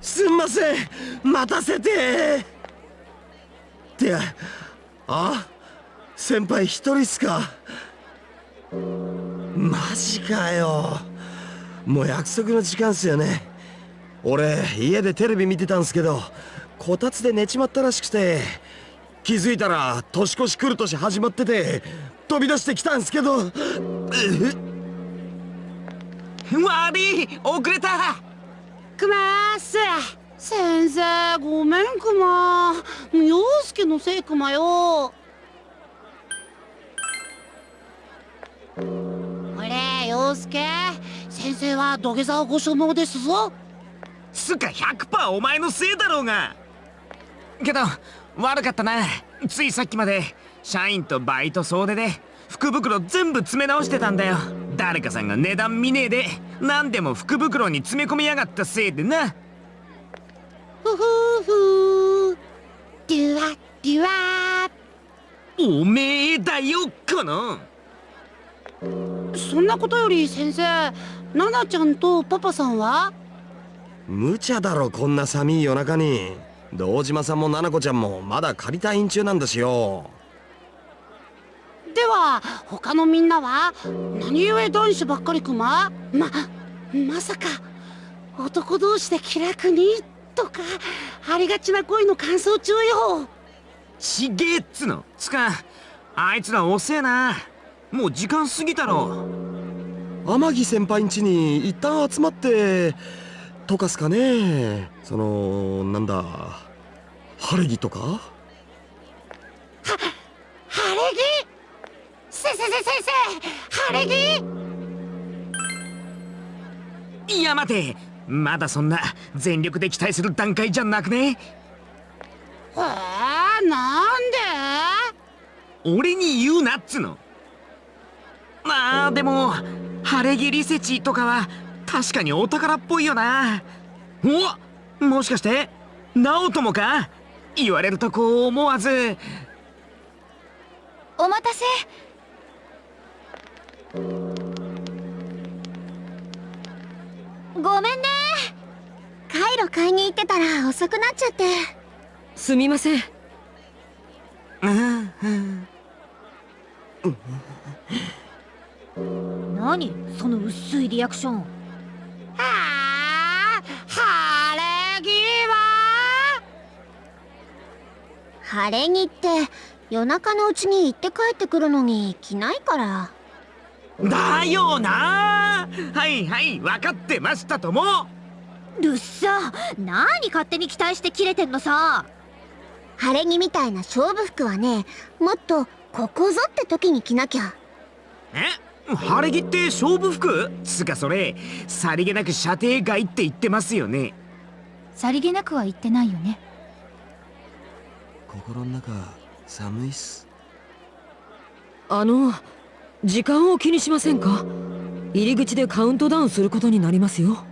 すんません。待たせて。ってあ先輩一人っすか。マジかよ。もう約束の時間っすよね。俺家でテレビ見てたんすけどこたつで寝ちまったらしくて。気づいたら年越し来る年始まってて飛び出してきたんすけど。悪い遅れた。くまーす先生ごめんくま陽介のせいくまよ。俺陽介。先生は土下座をご所望ですぞ。つか100%お前のせいだろうが。けど悪かったなついさっきまで社員とバイト総出で福袋全部詰め直してたんだよ。誰かさんが値段見ねえで何でも福袋に詰め込みやがったせいでな。ふふふ。デュワデュワおめえだよこの。そんなことより先生ナナちゃんとパパさんは？無茶だろこんな寒い夜中に堂島さんも奈々子ちゃんもまだ仮退院中なんですよ。では他のみんなは何故男子ばっかりくまままさか男同士で気楽に？とかありがちな恋の感想中よ。ちげえっつの。つかあいつら遅えな。もう時間過ぎたろ。天城先輩ん家に一旦集まってとかすかね。そのなんだ晴れ着とか？は晴れ着？せせせ先生晴れ着？いや待て。まだそんな全力で期待する段階じゃなくね？えー、なんで？俺に言うなっつの。まあでも晴れ着リセチとかは確かにお宝っぽいよな。おもしかして直人もか？言われるとこう思わず。お待たせ。ごめんね。カイロ買いに行ってたら遅くなっちゃって。すみません。何？その薄いリアクションはあ晴れ着は晴れ着って夜中のうちに行って帰ってくるのに着ないから。だよな。はいはい分かってましたとも。るっさ。何勝手に期待して切れてんのさ。晴れ着みたいな勝負服はねもっとここぞって時に着なきゃ。え？晴れ着って勝負服？つかそれさりげなく射程外って言ってますよね。さりげなくは言ってないよね心の中寒いっす。あの時間を気にしませんか？入り口でカウントダウンすることになりますよ。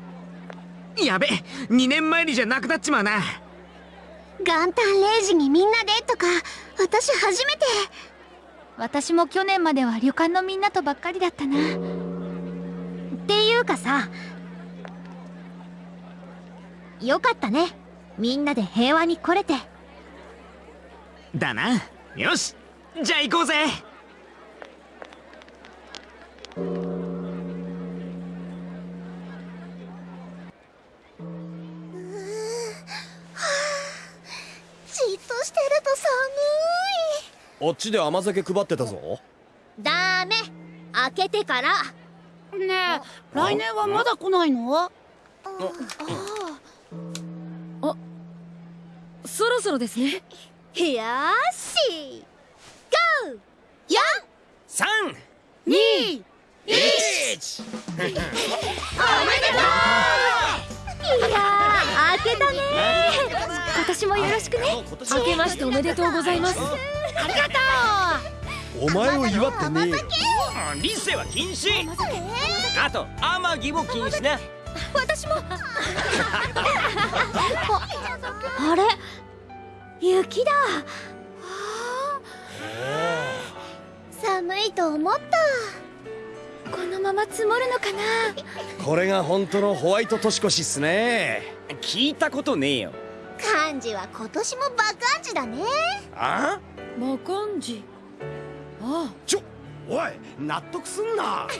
やべ2年前にじゃなくなっちまうな。元旦0時にみんなでとか私初めて。私も去年までは旅館のみんなとばっかりだったな。っていうかさよかったね。みんなで平和に来れてだな。よし。じゃあ行こうぜ。じっとしてると寒い。あっちで甘酒配ってたぞ。ダメ。開けてから。ねえ来年はまだ来ないの？あ。あそろそろですねよし。ゴー3 2 1おめでとう。いやー開けたね。今年もよろしくね。明けましておめでとうございます。ありがとお前を祝ってねリセは禁止。あとも禁止な私も。あれ？雪だ。寒いと思った。まま積もるのかな。これが本当のホワイト年越しっすね。聞いたことねえよ。漢字は今年もバカンジだね。あ？魔漢字。あちょおい納得すんな